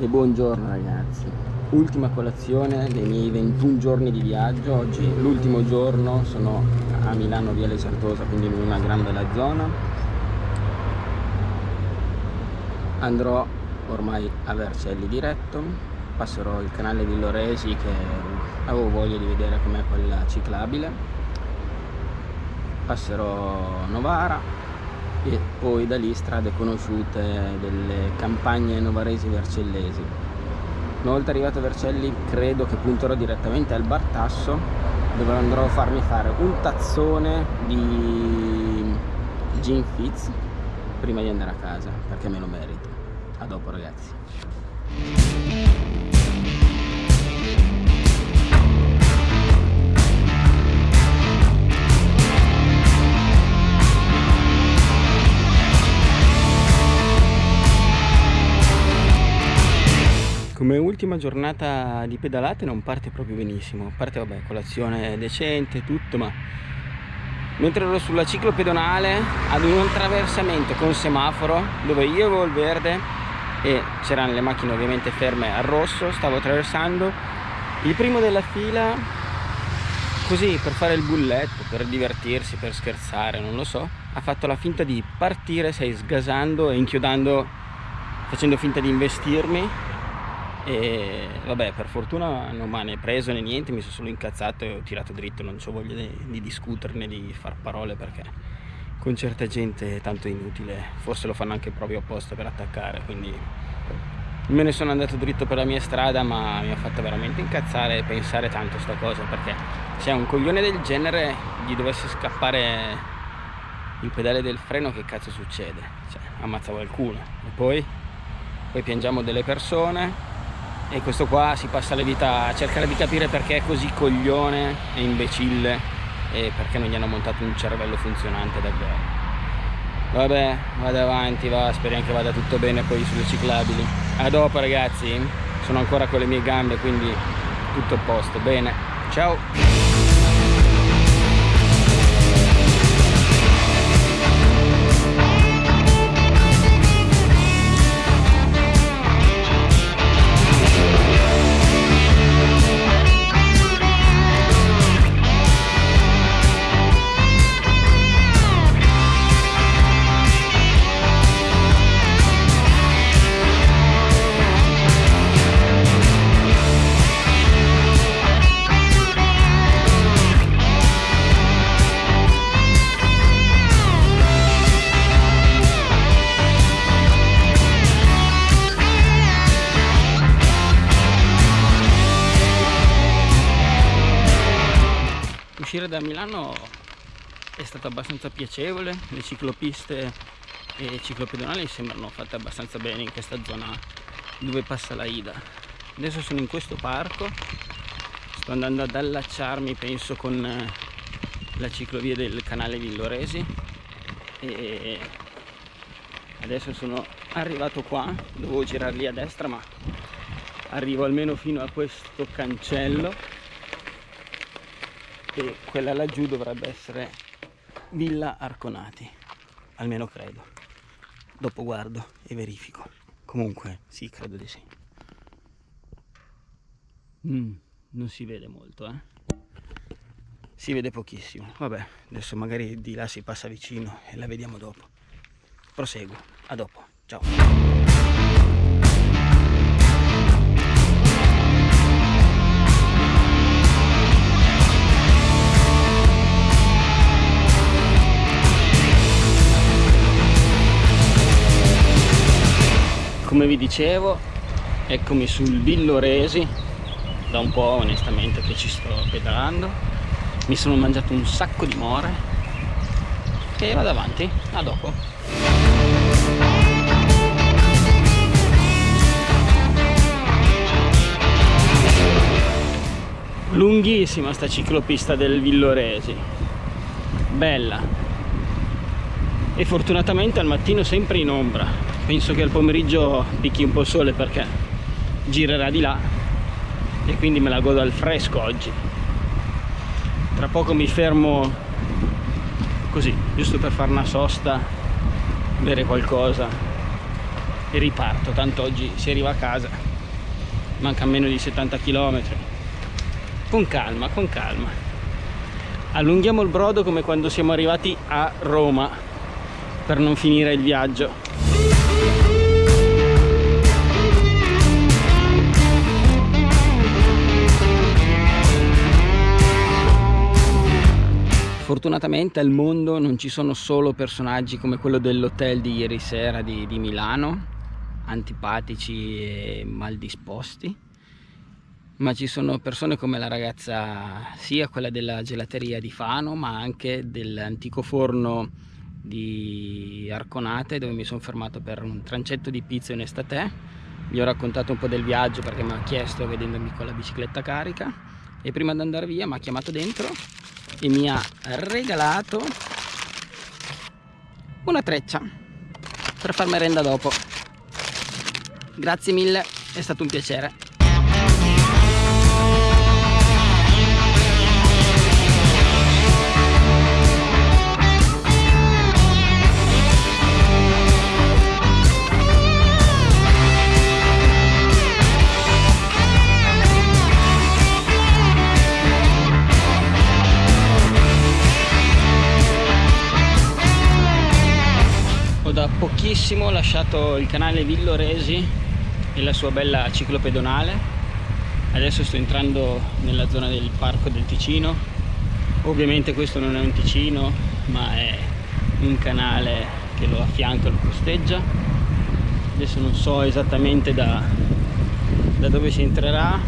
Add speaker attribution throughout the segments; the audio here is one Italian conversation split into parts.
Speaker 1: E buongiorno ragazzi. Ultima colazione dei miei 21 giorni di viaggio. Oggi l'ultimo giorno sono a Milano via Lecertosa Quindi in una gran bella zona. Andrò ormai a Vercelli diretto. Passerò il canale Villoresi che avevo voglia di vedere com'è quella ciclabile. Passerò Novara e poi da lì strade conosciute delle campagne novaresi vercellesi. Una volta arrivato a Vercelli credo che punterò direttamente al bar Tasso dove andrò a farmi fare un tazzone di gin fizz prima di andare a casa perché me lo merito. A dopo ragazzi come ultima giornata di pedalate non parte proprio benissimo parte vabbè colazione decente tutto ma mentre ero sulla ciclo pedonale ad un attraversamento con semaforo dove io avevo il verde e c'erano le macchine ovviamente ferme al rosso stavo attraversando il primo della fila così per fare il bulletto per divertirsi per scherzare non lo so ha fatto la finta di partire sei sgasando e inchiodando facendo finta di investirmi e vabbè per fortuna non mi ha preso né niente mi sono solo incazzato e ho tirato dritto non ho voglia di, di discuterne di far parole perché con certa gente è tanto inutile. Forse lo fanno anche proprio apposta per attaccare quindi me ne sono andato dritto per la mia strada ma mi ha fatto veramente incazzare e pensare tanto sta cosa perché se a un coglione del genere gli dovesse scappare il pedale del freno che cazzo succede? Cioè, ammazza qualcuno. E poi, poi piangiamo delle persone e questo qua si passa la vita a cercare di capire perché è così coglione e imbecille e perché non gli hanno montato un cervello funzionante davvero. Vabbè vado avanti va speriamo che vada tutto bene poi sulle ciclabili a dopo ragazzi. Sono ancora con le mie gambe quindi tutto a posto. Bene. Ciao è stato abbastanza piacevole, le ciclopiste e ciclopedonali sembrano fatte abbastanza bene in questa zona dove passa la Ida. Adesso sono in questo parco, sto andando ad allacciarmi penso con eh, la ciclovia del canale Villoresi e adesso sono arrivato qua, dovevo girare lì a destra ma arrivo almeno fino a questo cancello e quella laggiù dovrebbe essere Villa Arconati almeno credo. Dopo guardo e verifico. Comunque sì credo di sì. Mm, non si vede molto eh. Si vede pochissimo. Vabbè adesso magari di là si passa vicino e la vediamo dopo. Proseguo. A dopo. Ciao vi dicevo eccomi sul Villoresi da un po' onestamente che ci sto pedalando. Mi sono mangiato un sacco di more e vado avanti a dopo. Lunghissima sta ciclopista del Villoresi. Bella. E fortunatamente al mattino sempre in ombra penso che al pomeriggio picchi un po' il sole perché girerà di là e quindi me la godo al fresco oggi. Tra poco mi fermo così giusto per fare una sosta bere qualcosa e riparto. Tanto oggi si arriva a casa manca meno di 70 km con calma con calma. Allunghiamo il brodo come quando siamo arrivati a Roma per non finire il viaggio Fortunatamente al mondo non ci sono solo personaggi come quello dell'hotel di ieri sera di, di Milano, antipatici e mal disposti, ma ci sono persone come la ragazza, sia quella della gelateria di Fano, ma anche dell'antico forno di Arconate dove mi sono fermato per un trancetto di pizza in estate. Gli ho raccontato un po' del viaggio perché mi ha chiesto vedendomi con la bicicletta carica e prima di andare via mi ha chiamato dentro e mi ha regalato una treccia per far merenda dopo. Grazie mille è stato un piacere pochissimo lasciato il canale Villoresi e la sua bella ciclopedonale. Adesso sto entrando nella zona del parco del Ticino. Ovviamente questo non è un Ticino ma è un canale che lo affianca, lo costeggia. Adesso non so esattamente da, da dove si entrerà.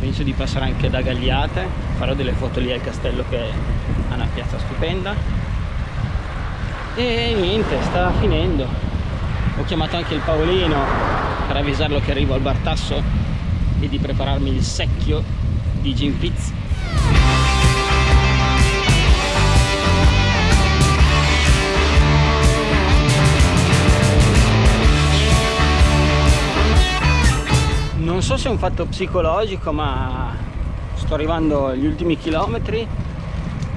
Speaker 1: Penso di passare anche da Gagliate. Farò delle foto lì al castello che ha una piazza stupenda e niente sta finendo. Ho chiamato anche il Paolino per avvisarlo che arrivo al Bartasso e di prepararmi il secchio di Gin Fitz non so se è un fatto psicologico ma sto arrivando agli ultimi chilometri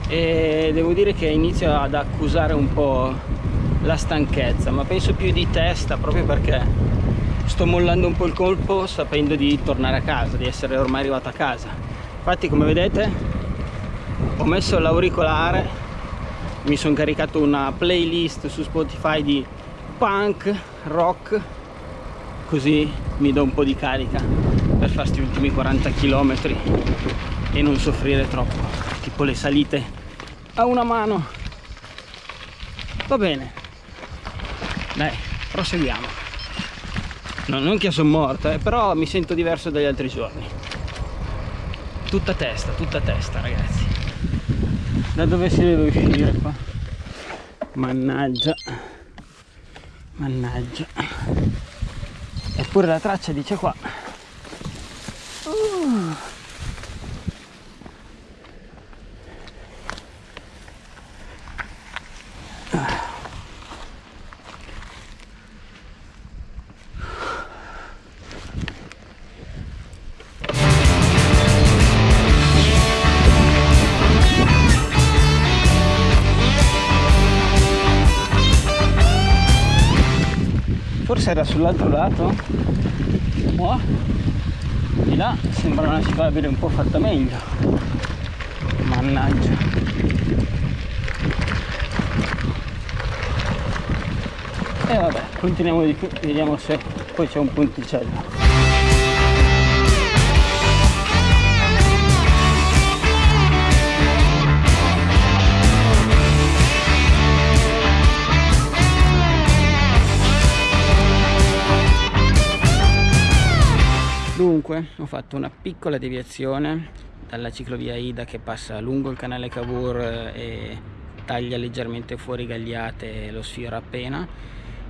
Speaker 1: e devo dire che inizio ad accusare un po' la stanchezza ma penso più di testa proprio perché sto mollando un po' il colpo sapendo di tornare a casa di essere ormai arrivato a casa. Infatti come vedete ho messo l'auricolare mi sono caricato una playlist su Spotify di punk, rock così mi do un po' di carica per fare questi ultimi 40 km e non soffrire troppo tipo le salite. A una mano. Va bene. Dai proseguiamo. No, non che sono morto eh, però mi sento diverso dagli altri giorni. Tutta testa tutta testa ragazzi. Da dove si deve uscire qua? Mannaggia. Mannaggia. Eppure la traccia dice qua. Uh. Forse era sull'altro lato qua di là sembra una ciclabile un po' fatta meglio. Mannaggia. E vabbè continuiamo di qui vediamo se poi c'è un punticello Dunque ho fatto una piccola deviazione dalla ciclovia Ida che passa lungo il canale Cavour eh, e taglia leggermente fuori Gagliate e lo sfiora appena.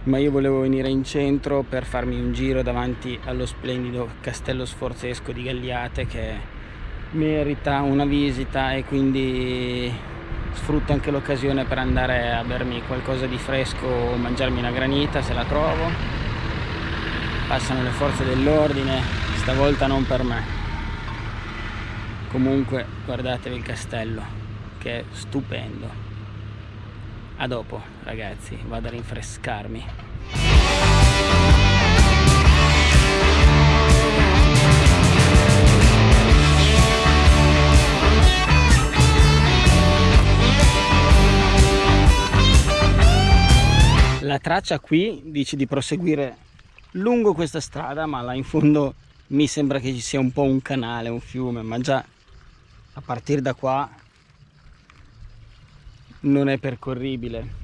Speaker 1: Ma io volevo venire in centro per farmi un giro davanti allo splendido castello sforzesco di Gagliate che merita una visita e quindi sfrutto anche l'occasione per andare a bermi qualcosa di fresco o mangiarmi una granita se la trovo. Passano le forze dell'ordine stavolta non per me. Comunque guardatevi il castello che è stupendo. A dopo ragazzi vado a rinfrescarmi. La traccia qui dice di proseguire lungo questa strada ma là in fondo mi sembra che ci sia un po' un canale, un fiume ma già a partire da qua non è percorribile.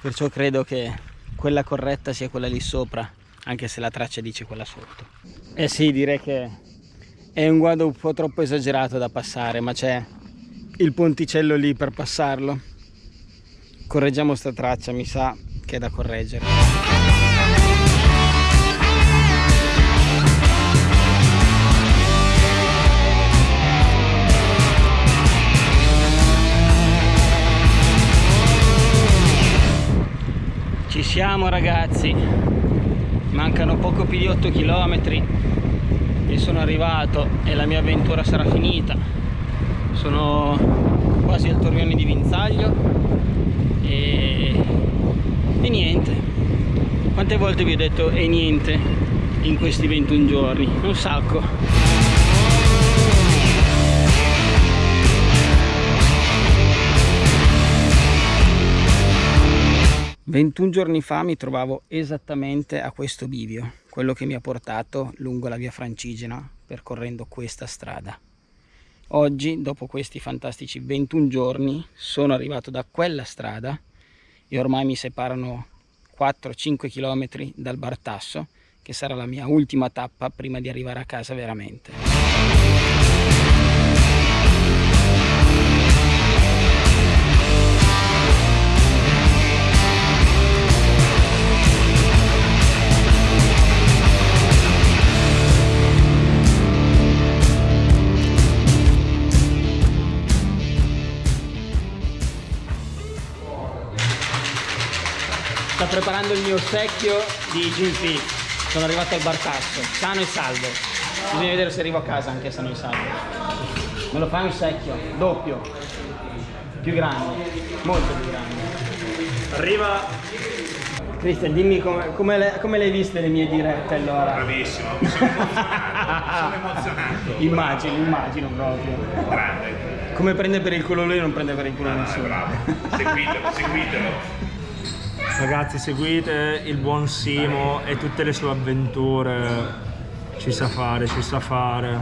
Speaker 1: Perciò credo che quella corretta sia quella lì sopra anche se la traccia dice quella sotto. Eh sì direi che è un guado un po' troppo esagerato da passare ma c'è il ponticello lì per passarlo. Correggiamo sta traccia mi sa che è da correggere siamo ragazzi, mancano poco più di 8 km e sono arrivato e la mia avventura sarà finita. Sono quasi al torrione di Vinzaglio e, e niente. Quante volte vi ho detto e niente in questi 21 giorni? Un sacco. 21 giorni fa mi trovavo esattamente a questo bivio, quello che mi ha portato lungo la via Francigena percorrendo questa strada. Oggi, dopo questi fantastici 21 giorni, sono arrivato da quella strada e ormai mi separano 4-5 km dal Bartasso, che sarà la mia ultima tappa prima di arrivare a casa veramente. Preparando il mio secchio di Gin sono arrivato al Bartasso sano e salvo bisogna vedere se arrivo a casa anche sano e salvo me lo fai un secchio? Doppio. Più grande. Molto più grande.
Speaker 2: Arriva.
Speaker 1: Cristian dimmi come, come, le, come le hai viste le mie dirette allora?
Speaker 2: Bravissimo. Mi sono emozionato sono emozionato.
Speaker 1: Immagino immagino proprio.
Speaker 2: Grande.
Speaker 1: Come prende per il culo lui non prende per il culo
Speaker 2: ah,
Speaker 1: nessuno.
Speaker 2: bravo. Seguitelo seguitelo
Speaker 3: Ragazzi seguite il buon Simo e tutte le sue avventure, ci sa fare, ci sa fare.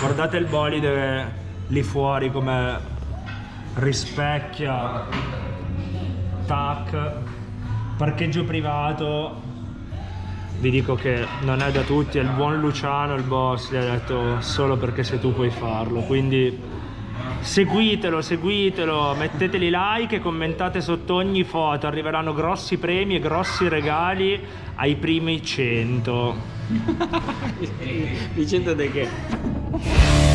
Speaker 3: Guardate il bolide lì fuori come rispecchia, tac, parcheggio privato, vi dico che non è da tutti, è il buon Luciano, il boss, gli ha detto solo perché se tu puoi farlo, quindi seguitelo seguitelo metteteli like e commentate sotto ogni foto arriveranno grossi premi e grossi regali ai primi 100
Speaker 1: di 100 di che?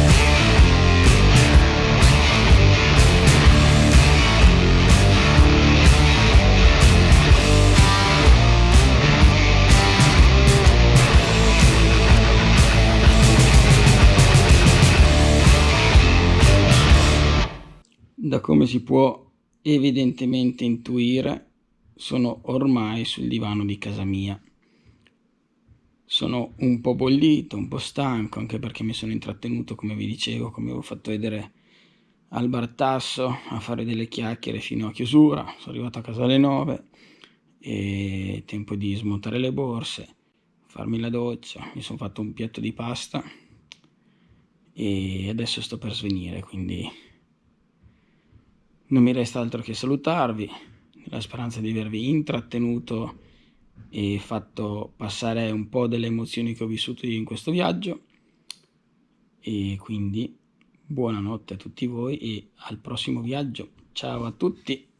Speaker 1: Come si può evidentemente intuire, sono ormai sul divano di casa mia. Sono un po' bollito, un po' stanco, anche perché mi sono intrattenuto, come vi dicevo, come avevo fatto vedere al Bartasso, a fare delle chiacchiere fino a chiusura. Sono arrivato a casa alle 9 e tempo di smontare le borse, farmi la doccia, mi sono fatto un piatto di pasta e adesso sto per svenire, quindi non mi resta altro che salutarvi, nella speranza di avervi intrattenuto e fatto passare un po' delle emozioni che ho vissuto io in questo viaggio. E quindi buonanotte a tutti voi e al prossimo viaggio. Ciao a tutti!